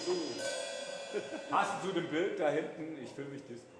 gesungen. Passend zu dem Bild da hinten, ich fühle mich disco.